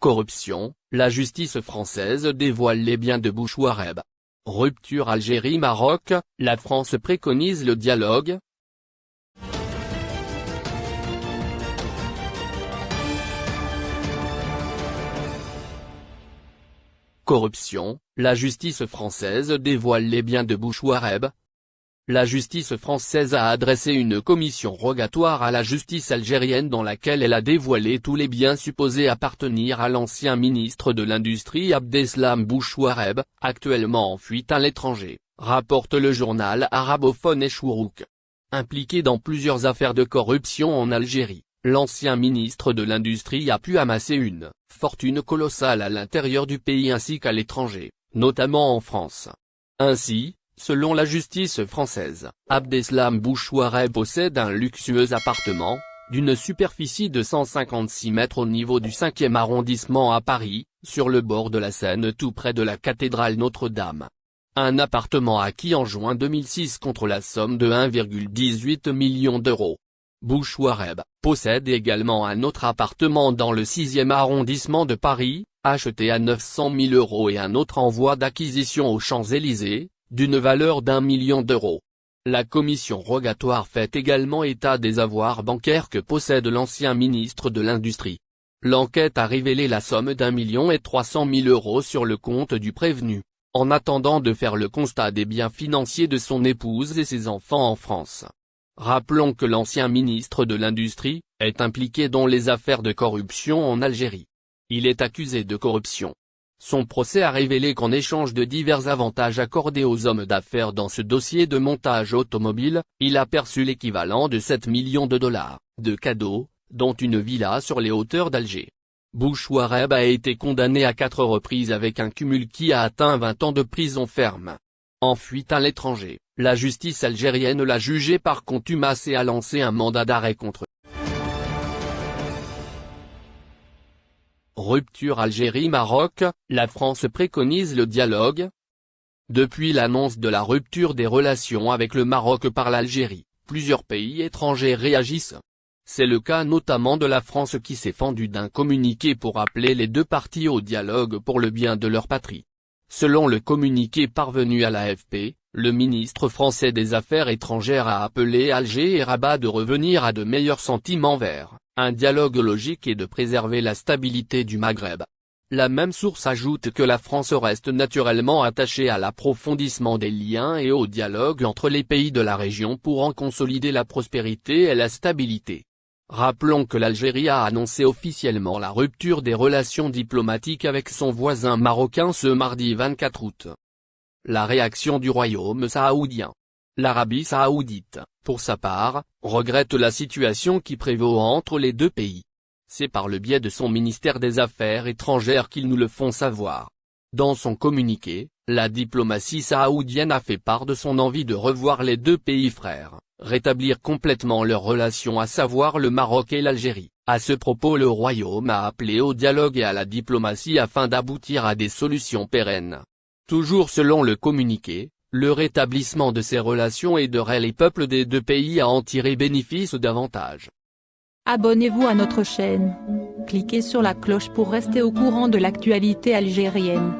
Corruption, la justice française dévoile les biens de Bouchouareb. Rupture Algérie-Maroc, la France préconise le dialogue, Corruption, la justice française dévoile les biens de Bouchouareb. La justice française a adressé une commission rogatoire à la justice algérienne dans laquelle elle a dévoilé tous les biens supposés appartenir à l'ancien ministre de l'Industrie Abdeslam Bouchouareb, actuellement en fuite à l'étranger, rapporte le journal arabophone Echourouk. Impliqué dans plusieurs affaires de corruption en Algérie, l'ancien ministre de l'Industrie a pu amasser une fortune colossale à l'intérieur du pays ainsi qu'à l'étranger, notamment en France. Ainsi, selon la justice française, Abdeslam Bouchouareb possède un luxueux appartement, d'une superficie de 156 mètres au niveau du 5e arrondissement à Paris, sur le bord de la Seine tout près de la cathédrale Notre-Dame. Un appartement acquis en juin 2006 contre la somme de 1,18 million d'euros. Bouchouareb, possède également un autre appartement dans le 6e arrondissement de Paris, acheté à 900 000 euros et un autre en voie d'acquisition aux Champs-Élysées, d'une valeur d'un million d'euros. La commission rogatoire fait également état des avoirs bancaires que possède l'ancien ministre de l'Industrie. L'enquête a révélé la somme d'un million et trois cent mille euros sur le compte du prévenu, en attendant de faire le constat des biens financiers de son épouse et ses enfants en France. Rappelons que l'ancien ministre de l'Industrie, est impliqué dans les affaires de corruption en Algérie. Il est accusé de corruption. Son procès a révélé qu'en échange de divers avantages accordés aux hommes d'affaires dans ce dossier de montage automobile, il a perçu l'équivalent de 7 millions de dollars, de cadeaux, dont une villa sur les hauteurs d'Alger. Bouchouareb a été condamné à quatre reprises avec un cumul qui a atteint 20 ans de prison ferme. En fuite à l'étranger, la justice algérienne l'a jugé par contumace et a lancé un mandat d'arrêt contre Rupture Algérie-Maroc, la France préconise le dialogue. Depuis l'annonce de la rupture des relations avec le Maroc par l'Algérie, plusieurs pays étrangers réagissent. C'est le cas notamment de la France qui s'est fendue d'un communiqué pour appeler les deux parties au dialogue pour le bien de leur patrie. Selon le communiqué parvenu à l'AFP, le ministre français des Affaires étrangères a appelé Alger et Rabat de revenir à de meilleurs sentiments vers un dialogue logique et de préserver la stabilité du Maghreb. La même source ajoute que la France reste naturellement attachée à l'approfondissement des liens et au dialogue entre les pays de la région pour en consolider la prospérité et la stabilité. Rappelons que l'Algérie a annoncé officiellement la rupture des relations diplomatiques avec son voisin marocain ce mardi 24 août. La réaction du royaume saoudien. L'Arabie saoudite, pour sa part, regrette la situation qui prévaut entre les deux pays. C'est par le biais de son ministère des Affaires étrangères qu'ils nous le font savoir. Dans son communiqué, la diplomatie saoudienne a fait part de son envie de revoir les deux pays frères rétablir complètement leurs relations à savoir le Maroc et l'Algérie. À ce propos le Royaume a appelé au dialogue et à la diplomatie afin d'aboutir à des solutions pérennes. Toujours selon le communiqué, le rétablissement de ces relations aiderait les peuples des deux pays à en tirer bénéfice davantage. Abonnez-vous à notre chaîne. Cliquez sur la cloche pour rester au courant de l'actualité algérienne.